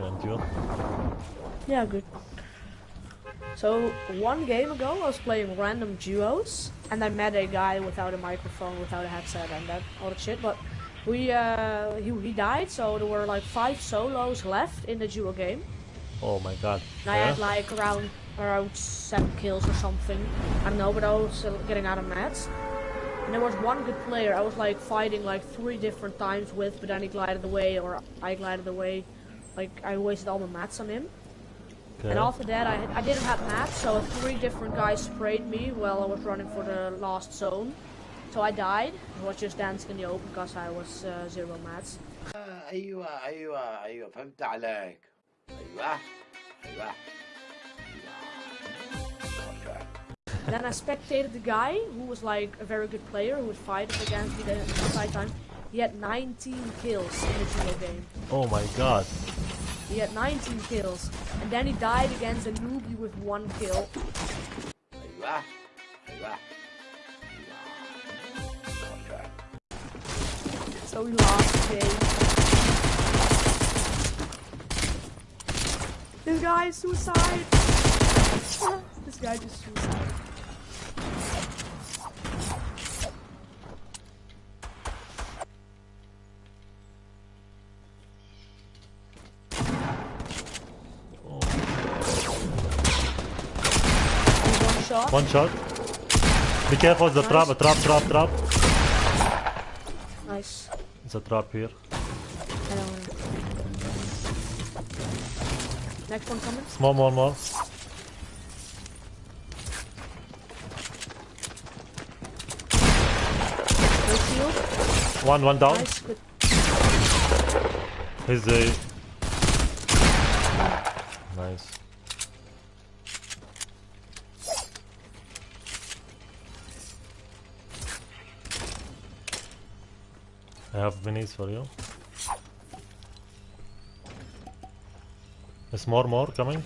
Fine, and you? Yeah, good. So one game ago, I was playing random duos, and I met a guy without a microphone, without a headset, and that all that shit. But we uh, he he died, so there were like five solos left in the duo game. Oh my god. And I Yeah? had like around around seven kills or something. I don't know, but I was still getting out of mats. And there was one good player I was like fighting like three different times with, but then he glided away or I glided away. Like I wasted all my mats on him. Okay. And after that, I, I didn't have mats, so three different guys sprayed me while I was running for the last zone. So I died. I was just dancing in the open because I was uh, zero mats. آه، ايوه ايوه ايوه فهمت عليك ايوه ايوه أيوة. then I spectated the guy who was like a very good player who would fight against me the entire time. He had 19 kills in the duo game. Oh my god. He had 19 kills. And then he died against a newbie with one kill. So we lost game. This guy is suicide! this guy just suicide. Shot. One shot. Be careful, the trap, a trap, trap, trap. Nice. It's a trap here. I don't know. Next one coming. Small, more, more. One, one down. Nice. Good. He's a. Nice. I have minis for you. There's more, more coming.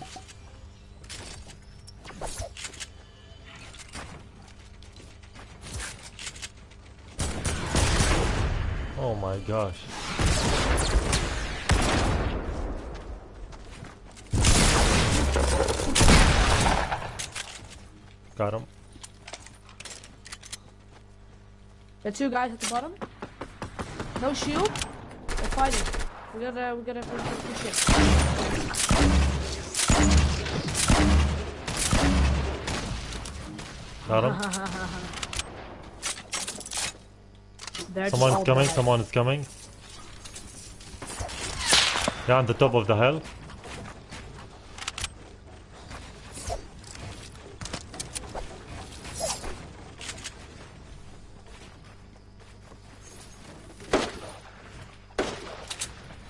Oh my gosh. Got him. Are two guys at the bottom. No shield. They're fighting. We gotta, we gotta, we gotta push it. Got him. Someone's coming, dead. someone is coming. Yeah, on the top of the hill.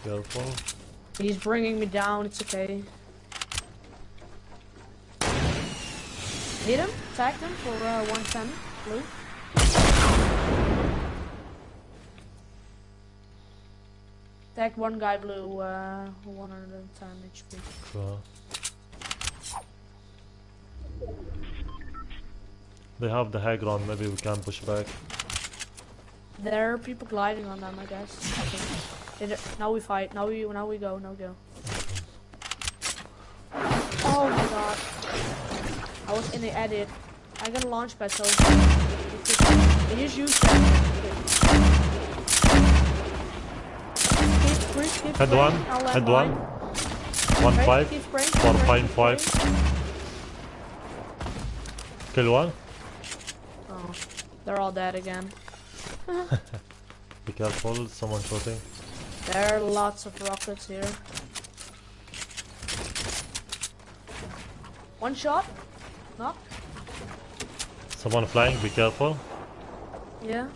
Careful. He's bringing me down. It's okay. Hit him. Attack him for uh, 110. Blue. Attack one guy blue. Uh, 110 HP. Uh, they have the high ground, maybe we can push back. There are people gliding on them, I guess. I. Did it- Now we fight. Now we now we go. Now go. Oh my god. I was in the edit. I got a launch pad, so you just use that. Keep, please keep Head one, head one. One five, keep spraying, keep four five five. Kill one. Oh, they're all dead again. Be careful, someone shooting. There are lots of rockets here. One shot. Knock. Someone flying, be careful. Yeah.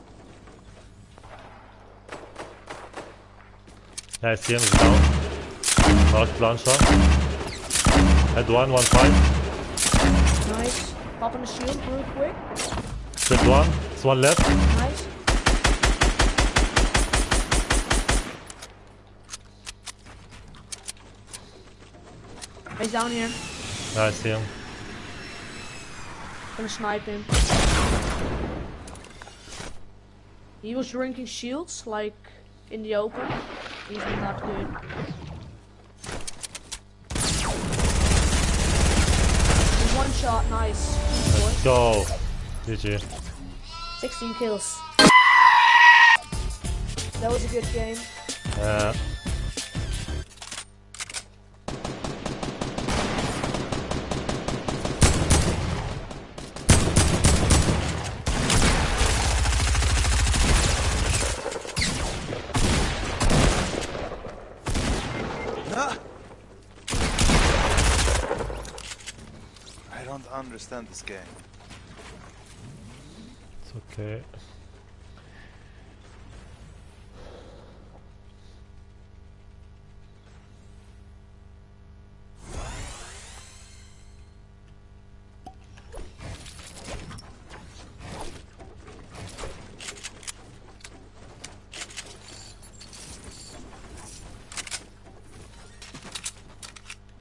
Yeah, I see him, he's down. Knocked launcher. Head one, one five. Nice. Popping the shield real quick. Killed one. There's one left. Nice. Down here. I see him. Gonna snipe him. He was drinking shields, like in the open. even not good. One shot, nice. Let's go. GG. 16 kills. That was a good game. Yeah. I don't understand this game. It's okay.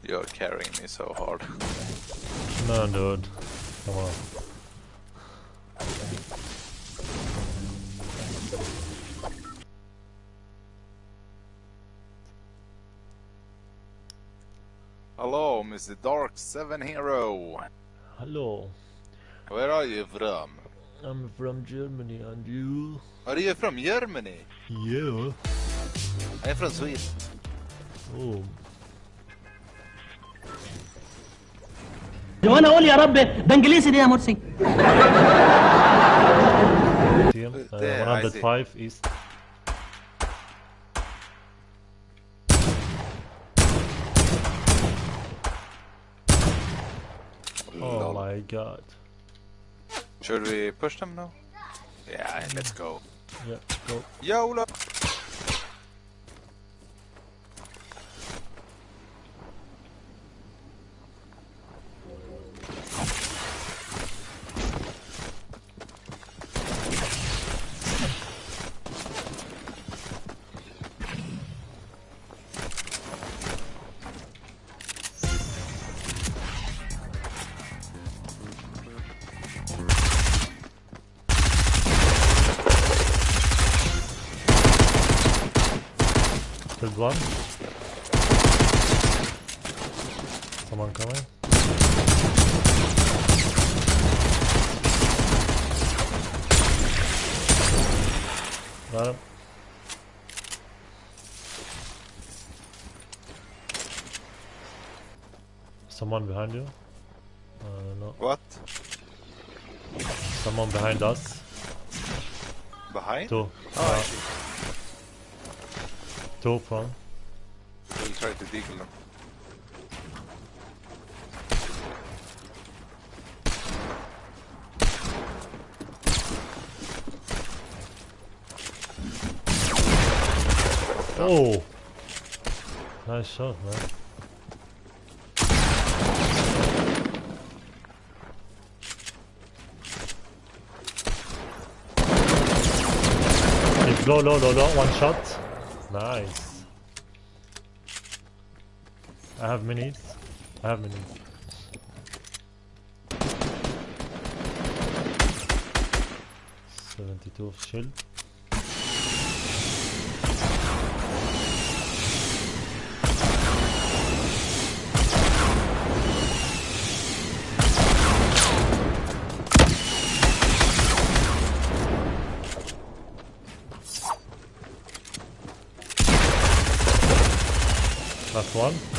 You're carrying me so hard. No, dude. Come on. Hello, Mr. Dark Seven Hero. Hello. Where are you from? I'm from Germany and you? Are you from Germany? Yeah. I'm from Sweden. Oh. وأنا أقول يا رب ده انجليزي دي يا مرسي. Uh, There, I see. 105 east. Oh my god. Should we push them now? Yeah, let's go. Yeah, go. YOLO! Killed one. Someone coming. Got him. Someone behind you? Uh, no. What? Someone behind us. Behind? Two. Oh, Uh. Two from. We'll try to deagle them. Oh! Nice shot, man. It's low, low, low, low. One shot. Nice. I have minis. I have minis. Seventy-two of shield. Last one.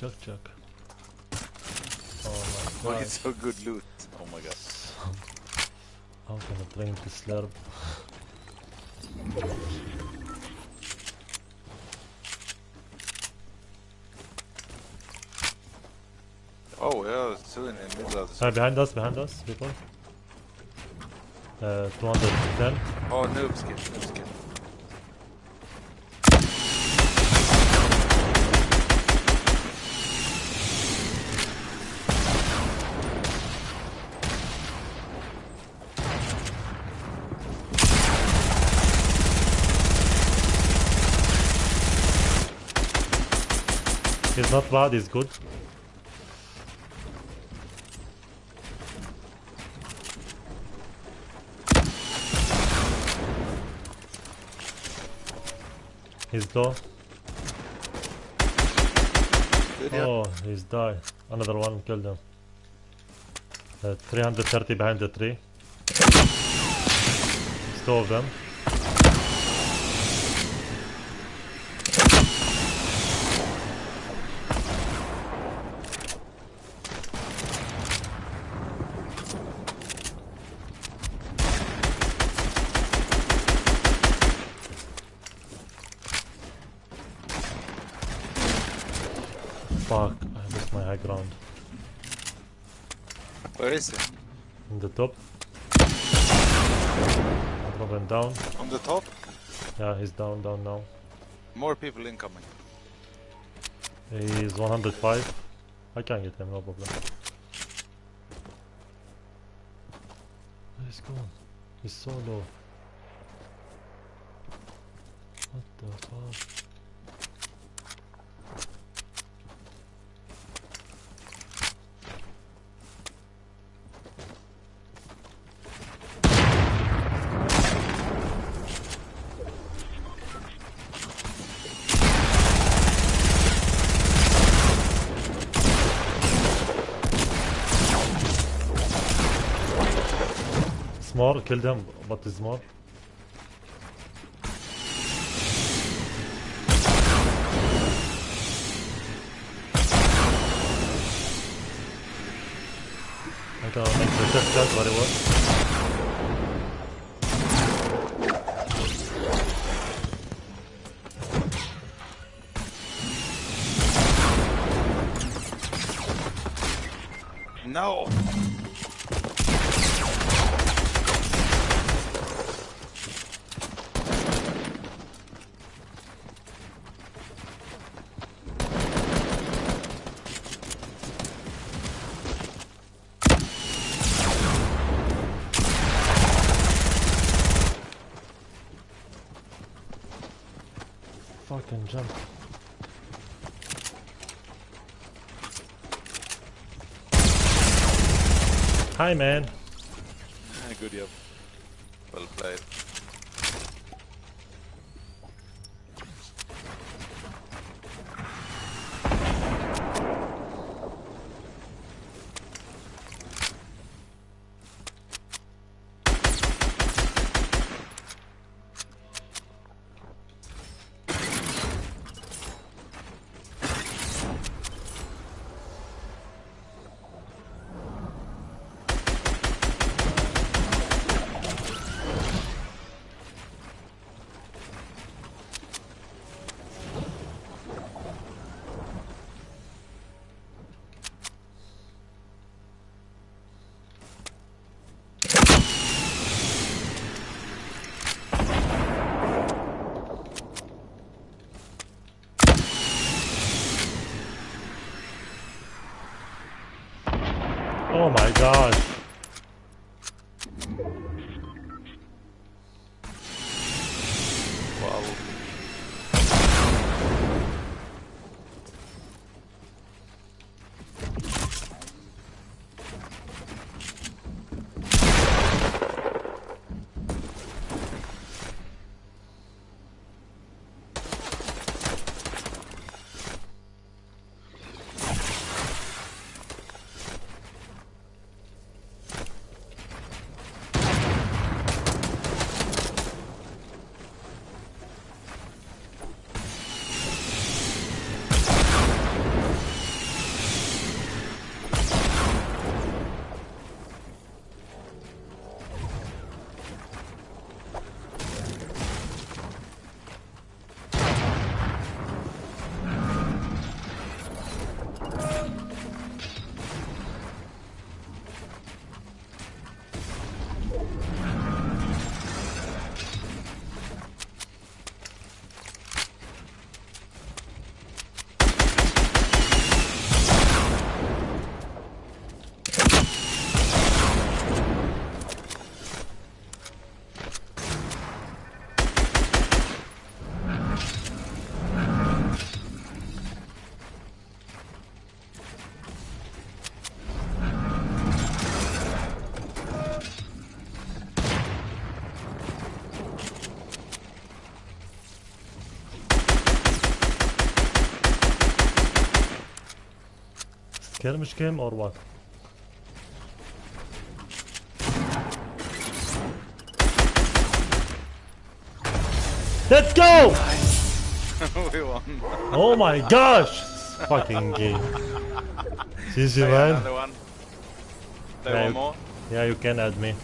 Chuck Chuck. Oh my god. it's so good loot. Oh my god. How can I train to slurp? Oh, yeah, two in the middle of the Sorry, behind us, behind us, people. Uh, 210. Oh, noob skin, noob skin. Not bad, he's good. He's yeah. Oh, he's died. Another one killed him. Uh, 330 behind the tree. It's two of them. Fuck, I lost my high ground. Where is he? In the top. Dropping down. On the top? Yeah, he's down, down now. More people incoming. He's 105. I can get him, no problem. He's gone. He's so low. What the fuck? Small, killed him, but it's small. I can make the test shot very well. No! Fucking jump. Hi man. Good job. Well played. Oh my gosh. Skirmish game or what? Let's go! we won. Oh my gosh! Fucking game. GG man. Another one. Yeah, one more. Yeah, you can add me.